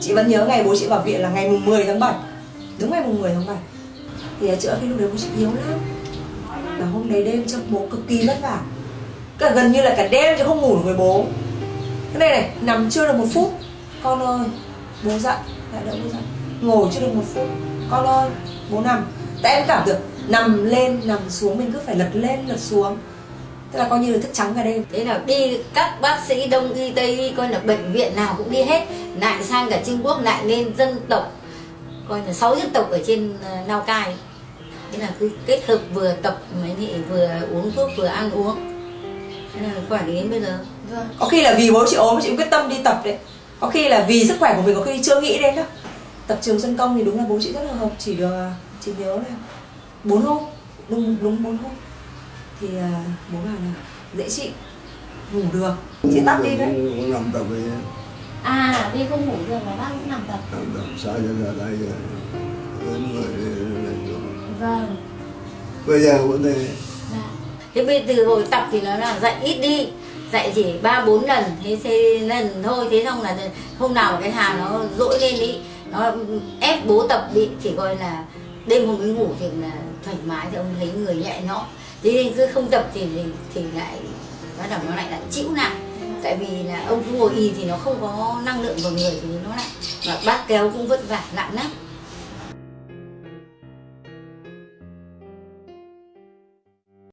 chị vẫn nhớ ngày bố chị vào viện là ngày mùng 10 tháng 7 đúng ngày mùng 10 tháng 7 thì chữa khi lúc đấy bố chị yếu lắm. Và hôm đấy đêm trong bố cực kỳ vất vả. Cả gần như là cả đêm chứ không ngủ được với bố. Cái này này, nằm chưa được một phút. Con ơi, bố dậy. Lại đỡ bố dậy. Ngồi chưa được một phút. Con ơi, bố nằm. Tại em cảm được nằm lên, nằm xuống, mình cứ phải lật lên, lật xuống tức là coi như là thức trắng cả đêm. Thế là đi các bác sĩ đông y tây y coi là bệnh viện nào cũng đi hết. Lại sang cả trung quốc lại lên dân tộc coi là sáu dân tộc ở trên ờ, lào cai. Thế là cứ kết hợp vừa tập mấy nhị vừa uống thuốc vừa ăn uống. Thế là khỏe đến bây giờ. Có khi là vì bố chị ốm chị cũng quyết tâm đi tập đấy. Có khi là vì sức khỏe của mình có khi chưa nghĩ đến đó tập trường xuân công thì đúng là bố chị rất là hợp chỉ được chị nhớ là bốn hôm đúng đúng bốn hôm thì à, bố bảo là dễ chịu ngủ được. Chị tắt đi đấy. Cũng nằm tập đi. À, đi không ngủ được mà bác cũng nằm tập. Nằm tập xa cho ra đây rồi. Đến người Vâng. Bây giờ vẫn đây Dạ. Thế bây từ hồi tập thì nó là dạy ít đi. Dạy chỉ ba bốn lần thế thế lần thôi. Thế xong là hôm nào mà cái hà nó dỗi lên đi. Nó ép bố tập đi. Chỉ coi là đêm hôm mới ngủ thì là thoải mái thì ông thấy người nhẹ nhõm thế nên cứ không tập thì thì, thì lại bắt đầu nó lại lại chịu nặng. Tại vì là ông cứ ngồi y thì nó không có năng lượng vào người thì nó lại mà bác kéo cũng vất vả nặng lắm.